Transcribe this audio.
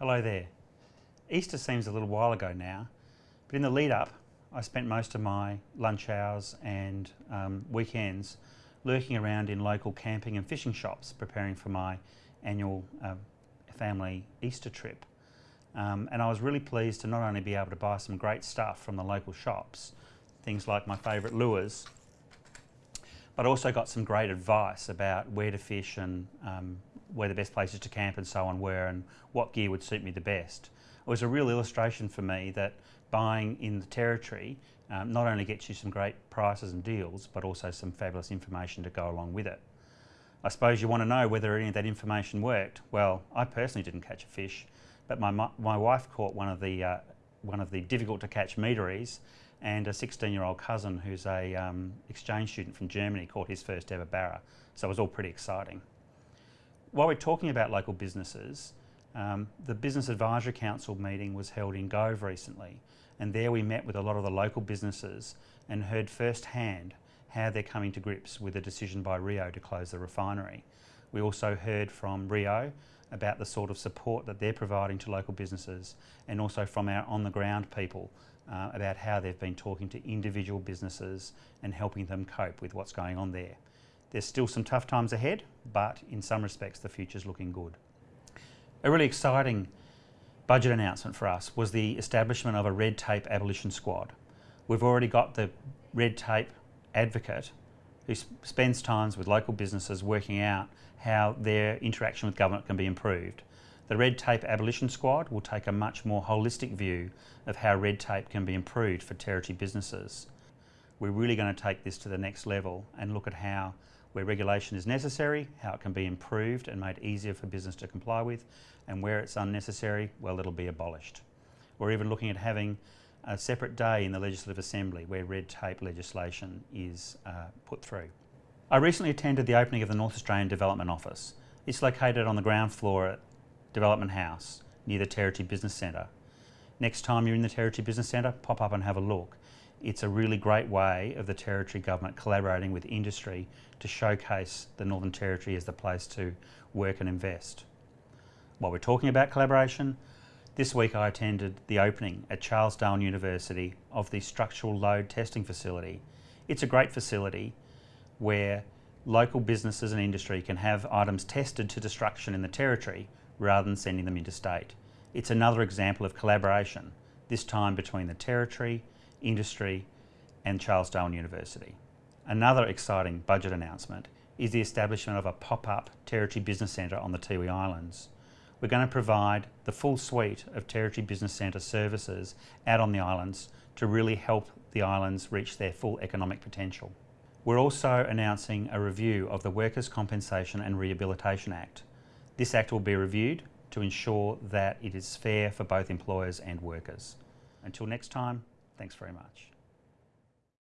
Hello there. Easter seems a little while ago now, but in the lead up, I spent most of my lunch hours and um, weekends lurking around in local camping and fishing shops preparing for my annual uh, family Easter trip. Um, and I was really pleased to not only be able to buy some great stuff from the local shops, things like my favourite lures, but also got some great advice about where to fish and um, where the best places to camp and so on were and what gear would suit me the best. It was a real illustration for me that buying in the territory um, not only gets you some great prices and deals, but also some fabulous information to go along with it. I suppose you want to know whether any of that information worked. Well, I personally didn't catch a fish, but my, my wife caught one of the, uh, one of the difficult to catch meteries and a 16 year old cousin who's a um, exchange student from Germany caught his first ever barra. So it was all pretty exciting. While we're talking about local businesses, um, the Business Advisory Council meeting was held in Gove recently and there we met with a lot of the local businesses and heard firsthand how they're coming to grips with the decision by Rio to close the refinery. We also heard from Rio about the sort of support that they're providing to local businesses and also from our on the ground people uh, about how they've been talking to individual businesses and helping them cope with what's going on there. There's still some tough times ahead, but in some respects the future's looking good. A really exciting budget announcement for us was the establishment of a red tape abolition squad. We've already got the red tape advocate who spends times with local businesses working out how their interaction with government can be improved. The Red Tape Abolition Squad will take a much more holistic view of how red tape can be improved for territory businesses. We're really going to take this to the next level and look at how where regulation is necessary, how it can be improved and made easier for business to comply with, and where it's unnecessary, well, it'll be abolished. We're even looking at having a separate day in the Legislative Assembly where red tape legislation is uh, put through. I recently attended the opening of the North Australian Development Office. It's located on the ground floor at Development House near the Territory Business Centre. Next time you're in the Territory Business Centre, pop up and have a look. It's a really great way of the Territory Government collaborating with industry to showcase the Northern Territory as the place to work and invest. While we're talking about collaboration, this week I attended the opening at Charles Darwin University of the Structural Load Testing Facility. It's a great facility where local businesses and industry can have items tested to destruction in the territory rather than sending them interstate. It's another example of collaboration, this time between the Territory, industry and Charles Darwin University. Another exciting budget announcement is the establishment of a pop-up Territory Business Centre on the Tiwi Islands. We're going to provide the full suite of Territory Business Centre services out on the islands to really help the islands reach their full economic potential. We're also announcing a review of the Workers' Compensation and Rehabilitation Act. This Act will be reviewed to ensure that it is fair for both employers and workers. Until next time, thanks very much.